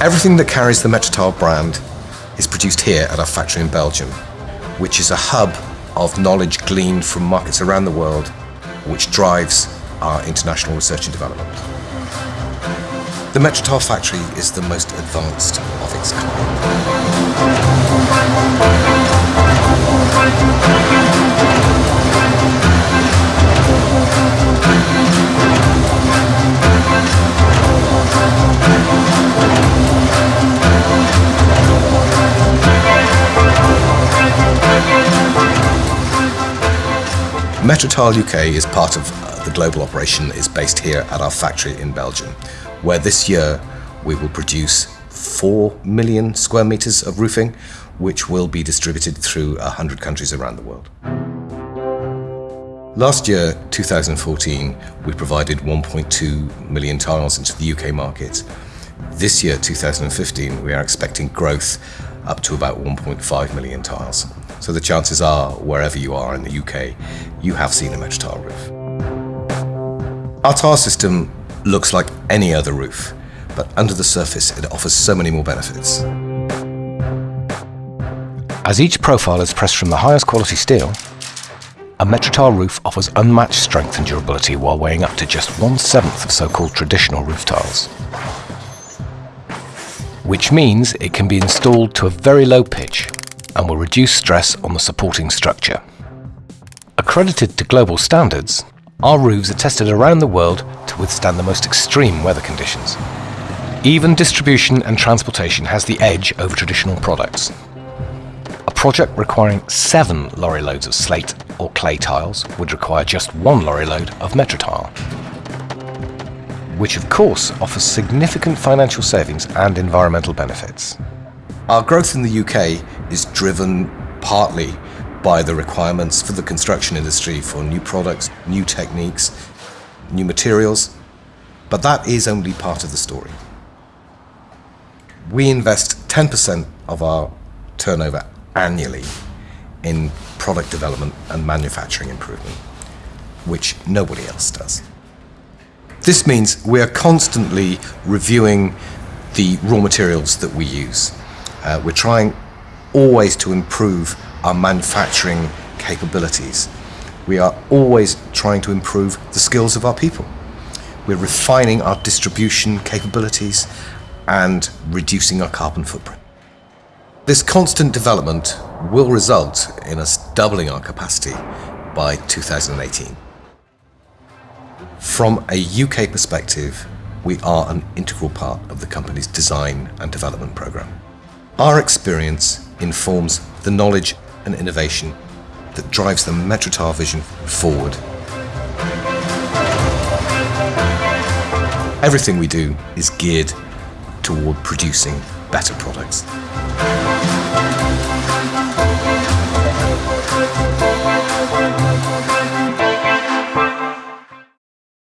Everything that carries the Metrotile brand is produced here at our factory in Belgium, which is a hub of knowledge gleaned from markets around the world, which drives our international research and development. The Metrotile factory is the most advanced of its Metrotile UK is part of uh, the global operation is based here at our factory in Belgium, where this year we will produce 4 million square meters of roofing, which will be distributed through 100 countries around the world. Last year, 2014, we provided 1.2 million tiles into the UK market. This year, 2015, we are expecting growth up to about 1.5 million tiles. So the chances are, wherever you are in the UK, you have seen a Metrotile roof. Our tile system looks like any other roof, but under the surface it offers so many more benefits. As each profile is pressed from the highest quality steel, a Metrotile roof offers unmatched strength and durability while weighing up to just one-seventh of so-called traditional roof tiles. Which means it can be installed to a very low pitch and will reduce stress on the supporting structure. Accredited to global standards, our roofs are tested around the world to withstand the most extreme weather conditions. Even distribution and transportation has the edge over traditional products. A project requiring seven lorry loads of slate or clay tiles would require just one lorry load of Metrotile, which of course offers significant financial savings and environmental benefits. Our growth in the UK is driven partly by the requirements for the construction industry for new products, new techniques, new materials, but that is only part of the story. We invest 10% of our turnover annually in product development and manufacturing improvement, which nobody else does. This means we are constantly reviewing the raw materials that we use uh, we're trying always to improve our manufacturing capabilities. We are always trying to improve the skills of our people. We're refining our distribution capabilities and reducing our carbon footprint. This constant development will result in us doubling our capacity by 2018. From a UK perspective, we are an integral part of the company's design and development programme. Our experience informs the knowledge and innovation that drives the Metrotile vision forward. Everything we do is geared toward producing better products.